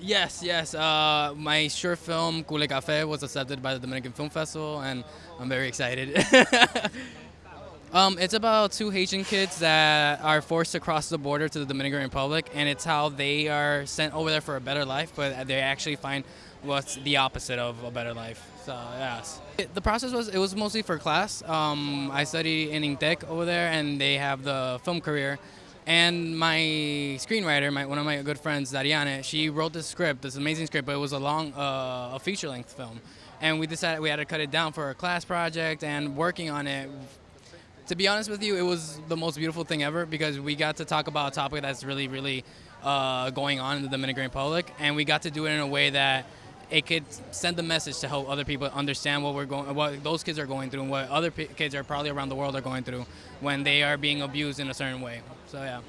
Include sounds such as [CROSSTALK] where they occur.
Yes, yes. Uh, my short film Cule Café was accepted by the Dominican Film Festival, and I'm very excited. [LAUGHS] um, it's about two Haitian kids that are forced to cross the border to the Dominican Republic, and it's how they are sent over there for a better life, but they actually find what's the opposite of a better life. So yes, it, the process was it was mostly for class. Um, I study in INTEC over there, and they have the film career. And my screenwriter, my, one of my good friends, Dariane, she wrote this script, this amazing script, but it was a long, uh, a feature-length film. And we decided we had to cut it down for a class project and working on it. To be honest with you, it was the most beautiful thing ever because we got to talk about a topic that's really, really uh, going on in the Dominican Republic, and we got to do it in a way that it could send a message to help other people understand what we're going, what those kids are going through, and what other kids are probably around the world are going through when they are being abused in a certain way. So yeah.